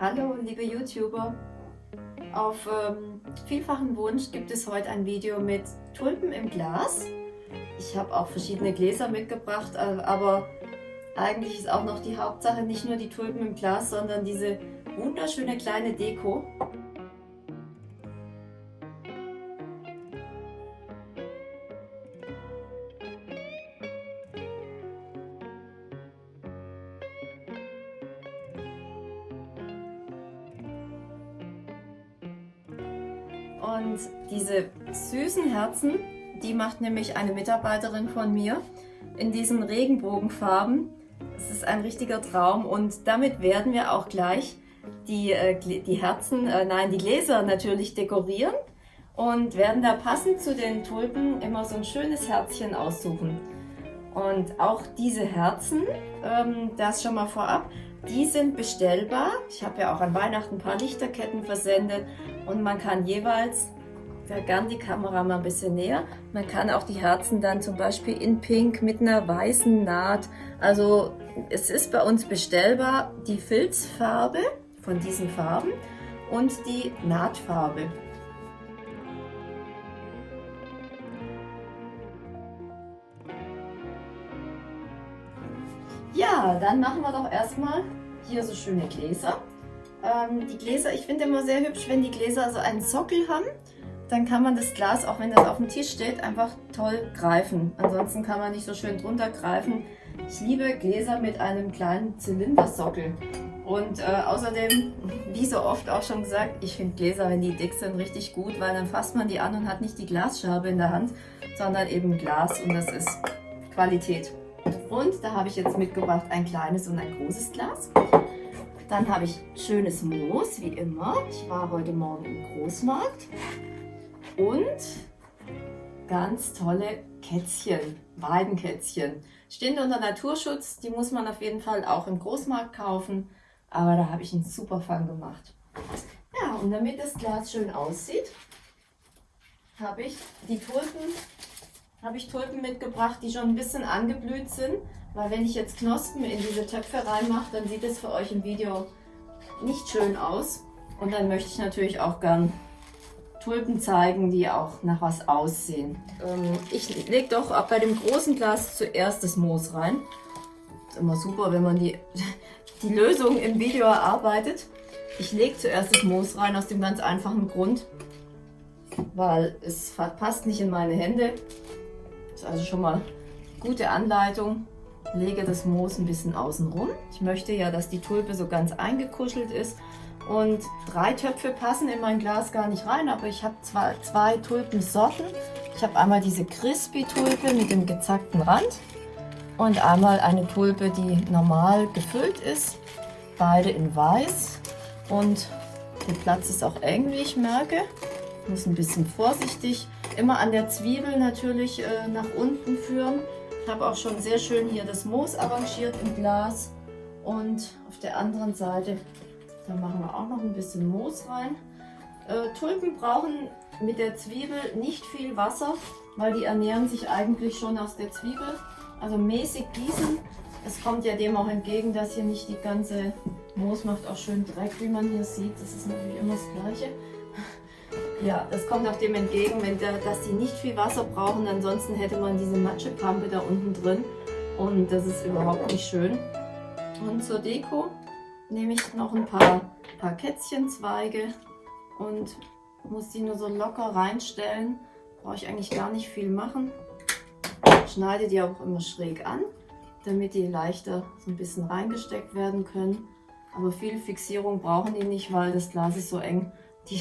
Hallo liebe YouTuber, auf ähm, vielfachen Wunsch gibt es heute ein Video mit Tulpen im Glas. Ich habe auch verschiedene Gläser mitgebracht, äh, aber eigentlich ist auch noch die Hauptsache nicht nur die Tulpen im Glas, sondern diese wunderschöne kleine Deko. Und diese süßen Herzen, die macht nämlich eine Mitarbeiterin von mir in diesen Regenbogenfarben. Es ist ein richtiger Traum und damit werden wir auch gleich die, äh, die Herzen, äh, nein, die Gläser natürlich dekorieren und werden da passend zu den Tulpen immer so ein schönes Herzchen aussuchen. Und auch diese Herzen, ähm, das schon mal vorab, die sind bestellbar. Ich habe ja auch an Weihnachten ein paar Lichterketten versendet und man kann jeweils, da gern die Kamera mal ein bisschen näher, man kann auch die Herzen dann zum Beispiel in Pink mit einer weißen Naht, also es ist bei uns bestellbar die Filzfarbe von diesen Farben und die Nahtfarbe. Dann machen wir doch erstmal hier so schöne Gläser. Ähm, die Gläser, ich finde immer sehr hübsch, wenn die Gläser so einen Sockel haben. Dann kann man das Glas, auch wenn das auf dem Tisch steht, einfach toll greifen. Ansonsten kann man nicht so schön drunter greifen. Ich liebe Gläser mit einem kleinen Zylindersockel. Und äh, außerdem, wie so oft auch schon gesagt, ich finde Gläser, wenn die dick sind, richtig gut, weil dann fasst man die an und hat nicht die Glasscherbe in der Hand, sondern eben Glas und das ist Qualität. Und da habe ich jetzt mitgebracht ein kleines und ein großes Glas. Dann habe ich schönes Moos, wie immer. Ich war heute Morgen im Großmarkt. Und ganz tolle Kätzchen, Weidenkätzchen. Stehen unter Naturschutz, die muss man auf jeden Fall auch im Großmarkt kaufen. Aber da habe ich einen super Fang gemacht. Ja, und damit das Glas schön aussieht, habe ich die Tulpen habe ich Tulpen mitgebracht, die schon ein bisschen angeblüht sind. Weil wenn ich jetzt Knospen in diese Töpfe reinmache, dann sieht es für euch im Video nicht schön aus. Und dann möchte ich natürlich auch gern Tulpen zeigen, die auch nach was aussehen. Ähm, ich lege doch bei dem großen Glas zuerst das Moos rein. Ist immer super, wenn man die, die Lösung im Video erarbeitet. Ich lege zuerst das Moos rein aus dem ganz einfachen Grund, weil es passt nicht in meine Hände. Ist also schon mal gute Anleitung. Lege das Moos ein bisschen außen rum. Ich möchte ja, dass die Tulpe so ganz eingekuschelt ist. Und drei Töpfe passen in mein Glas gar nicht rein, aber ich habe zwei, zwei Tulpensorten. Ich habe einmal diese Crispy-Tulpe mit dem gezackten Rand und einmal eine Tulpe, die normal gefüllt ist. Beide in weiß und der Platz ist auch eng, wie ich merke. Ich muss ein bisschen vorsichtig Immer an der Zwiebel natürlich äh, nach unten führen. Ich habe auch schon sehr schön hier das Moos arrangiert im Glas. Und auf der anderen Seite, da machen wir auch noch ein bisschen Moos rein. Äh, Tulpen brauchen mit der Zwiebel nicht viel Wasser, weil die ernähren sich eigentlich schon aus der Zwiebel. Also mäßig gießen. Es kommt ja dem auch entgegen, dass hier nicht die ganze Moos macht auch schön Dreck, wie man hier sieht. Das ist natürlich immer das Gleiche. Ja, das kommt auch dem entgegen, wenn der, dass die nicht viel Wasser brauchen. Ansonsten hätte man diese Matschepampe da unten drin und das ist überhaupt nicht schön. Und zur Deko nehme ich noch ein paar, paar Kätzchenzweige und muss die nur so locker reinstellen. Brauche ich eigentlich gar nicht viel machen. Schneide die auch immer schräg an, damit die leichter so ein bisschen reingesteckt werden können. Aber viel Fixierung brauchen die nicht, weil das Glas ist so eng, die,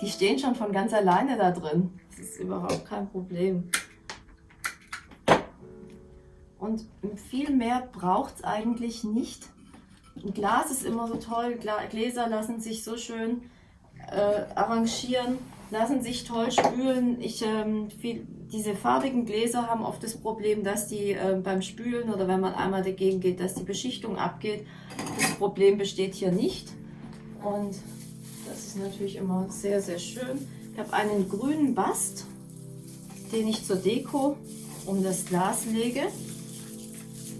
die stehen schon von ganz alleine da drin. Das ist überhaupt kein Problem. Und viel mehr braucht es eigentlich nicht. Ein Glas ist immer so toll, Gläser lassen sich so schön äh, arrangieren, lassen sich toll spülen. Ich, ähm, viel, diese farbigen Gläser haben oft das Problem, dass die äh, beim Spülen oder wenn man einmal dagegen geht, dass die Beschichtung abgeht. Das Problem besteht hier nicht. Und das ist natürlich immer sehr, sehr schön. Ich habe einen grünen Bast, den ich zur Deko um das Glas lege.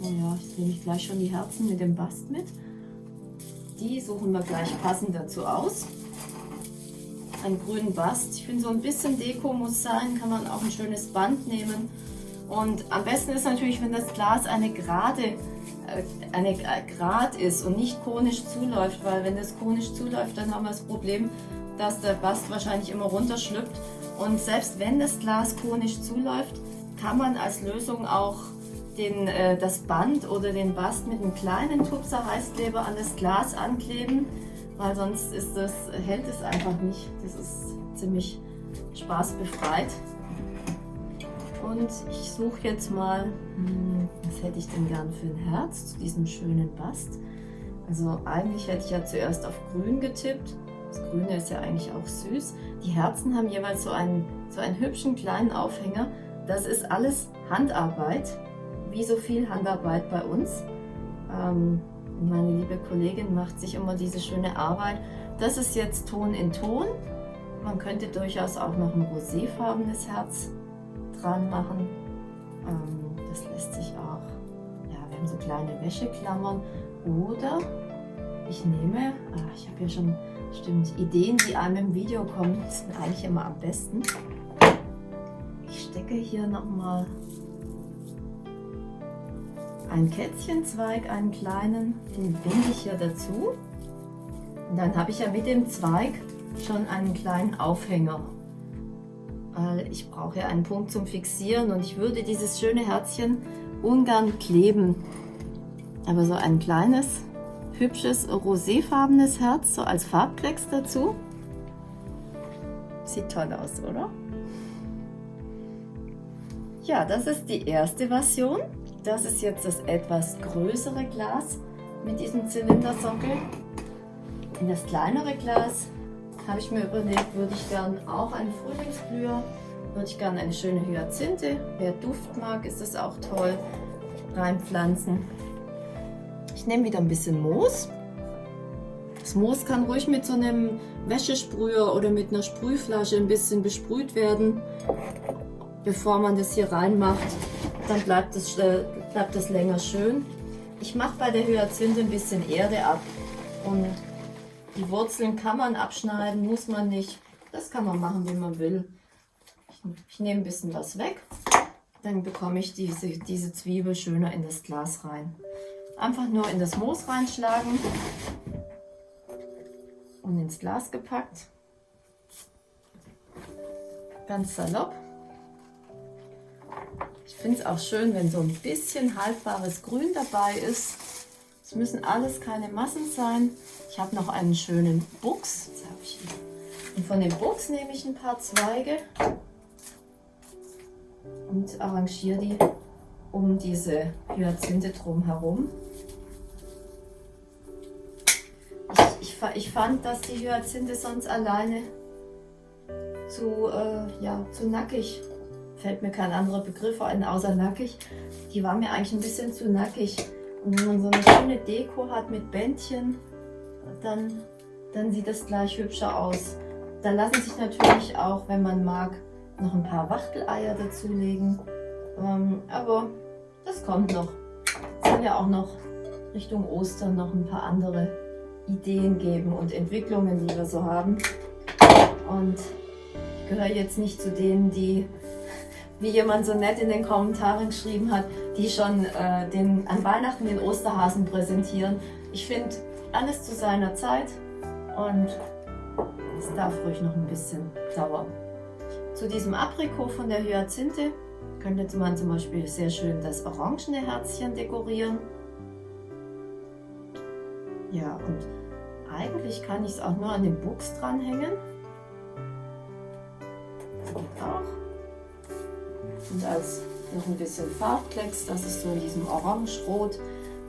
Oh ja, jetzt nehme ich gleich schon die Herzen mit dem Bast mit. die suchen wir gleich passend dazu aus. Einen grünen Bast. Ich finde so ein bisschen Deko muss sein, kann man auch ein schönes Band nehmen. Und am besten ist natürlich, wenn das Glas eine gerade eine Grad ist und nicht konisch zuläuft, weil wenn das konisch zuläuft, dann haben wir das Problem, dass der Bast wahrscheinlich immer runterschlüpft. Und selbst wenn das Glas konisch zuläuft, kann man als Lösung auch den, äh, das Band oder den Bast mit einem kleinen Tupser Heißkleber an das Glas ankleben, weil sonst ist das, hält es einfach nicht. Das ist ziemlich spaßbefreit. Und ich suche jetzt mal, hm, was hätte ich denn gern für ein Herz zu diesem schönen Bast. Also eigentlich hätte ich ja zuerst auf grün getippt. Das Grüne ist ja eigentlich auch süß. Die Herzen haben jeweils so einen, so einen hübschen kleinen Aufhänger. Das ist alles Handarbeit, wie so viel Handarbeit bei uns. Ähm, meine liebe Kollegin macht sich immer diese schöne Arbeit. Das ist jetzt Ton in Ton. Man könnte durchaus auch noch ein roséfarbenes Herz dran machen. Ähm, das lässt sich auch, ja, wir haben so kleine Wäscheklammern. Oder ich nehme, ach, ich habe ja schon Stimmt, Ideen, die einem im Video kommen, sind eigentlich immer am besten. Ich stecke hier nochmal einen Kätzchenzweig, einen kleinen, den binde ich hier dazu. Und dann habe ich ja mit dem Zweig schon einen kleinen Aufhänger. Weil ich brauche ja einen Punkt zum Fixieren und ich würde dieses schöne Herzchen ungern kleben. Aber so ein kleines hübsches roséfarbenes Herz, so als Farbklecks dazu. Sieht toll aus, oder? Ja, das ist die erste Version. Das ist jetzt das etwas größere Glas mit diesem Zylindersockel. In das kleinere Glas habe ich mir überlegt, würde ich gern auch einen Frühlingsblüher, würde ich gern eine schöne Hyazinthe, wer Duft mag, ist das auch toll, reinpflanzen. Ich nehme wieder ein bisschen Moos. Das Moos kann ruhig mit so einem Wäschesprüher oder mit einer Sprühflasche ein bisschen besprüht werden, bevor man das hier reinmacht. Dann bleibt das, äh, bleibt das länger schön. Ich mache bei der Hyazinthe ein bisschen Erde ab und die Wurzeln kann man abschneiden, muss man nicht. Das kann man machen, wie man will. Ich, ich nehme ein bisschen was weg, dann bekomme ich diese, diese Zwiebel schöner in das Glas rein. Einfach nur in das Moos reinschlagen und ins Glas gepackt. Ganz salopp. Ich finde es auch schön, wenn so ein bisschen haltbares Grün dabei ist. Es müssen alles keine Massen sein. Ich habe noch einen schönen Buchs. Und von dem Buchs nehme ich ein paar Zweige und arrangiere die um diese Hyazinthe drumherum. ich fand, dass die Hyazinthe sonst alleine zu, äh, ja, zu nackig, fällt mir kein anderer Begriff ein, außer nackig. Die war mir eigentlich ein bisschen zu nackig. Und wenn man so eine schöne Deko hat mit Bändchen, dann, dann sieht das gleich hübscher aus. Da lassen sich natürlich auch, wenn man mag, noch ein paar Wachteleier dazulegen. Ähm, aber das kommt noch. Es sind ja auch noch Richtung Ostern noch ein paar andere Ideen geben und Entwicklungen, die wir so haben. Und ich gehöre jetzt nicht zu denen, die, wie jemand so nett in den Kommentaren geschrieben hat, die schon äh, den, an Weihnachten den Osterhasen präsentieren. Ich finde alles zu seiner Zeit und es darf ruhig noch ein bisschen dauern. Zu diesem Aprikot von der Hyazinthe könnte man zum Beispiel sehr schön das orangene Herzchen dekorieren. Ja, und eigentlich kann ich es auch nur an den Buchs dranhängen. Und auch. Und als noch ein bisschen Farbklecks, das ist so in diesem Orange-Rot.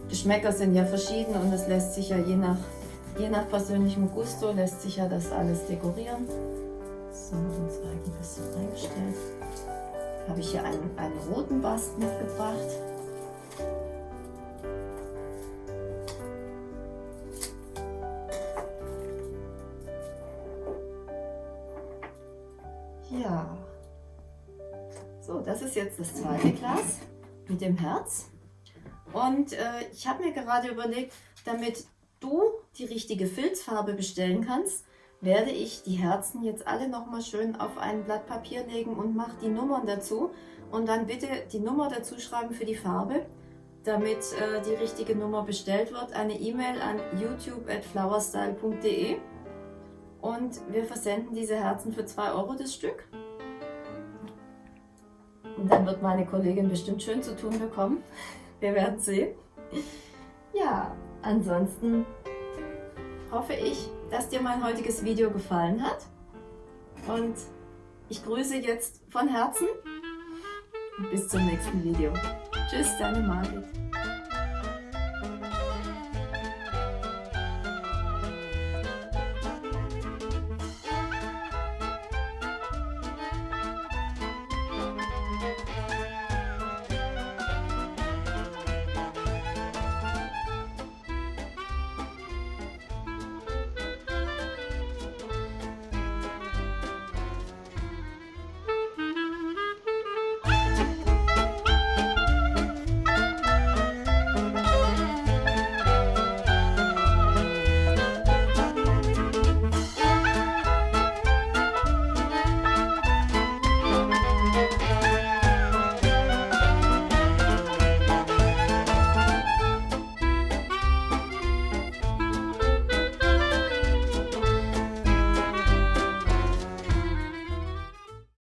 Geschmäcker sind ja verschieden und es lässt sich ja je nach, je nach persönlichem Gusto lässt sich ja das alles dekorieren. So, den Zweig ein bisschen eingestellt. Habe ich hier einen, einen roten Bast mitgebracht. Ja. So, das ist jetzt das zweite Glas mit dem Herz. Und äh, ich habe mir gerade überlegt, damit du die richtige Filzfarbe bestellen kannst, werde ich die Herzen jetzt alle nochmal schön auf ein Blatt Papier legen und mache die Nummern dazu. Und dann bitte die Nummer dazu schreiben für die Farbe, damit äh, die richtige Nummer bestellt wird. Eine E-Mail an youtube.flowerstyle.de und wir versenden diese Herzen für 2 Euro das Stück. Und dann wird meine Kollegin bestimmt schön zu tun bekommen. Wir werden sehen. Ja, ansonsten hoffe ich, dass dir mein heutiges Video gefallen hat. Und ich grüße jetzt von Herzen. Bis zum nächsten Video. Tschüss, deine Margit.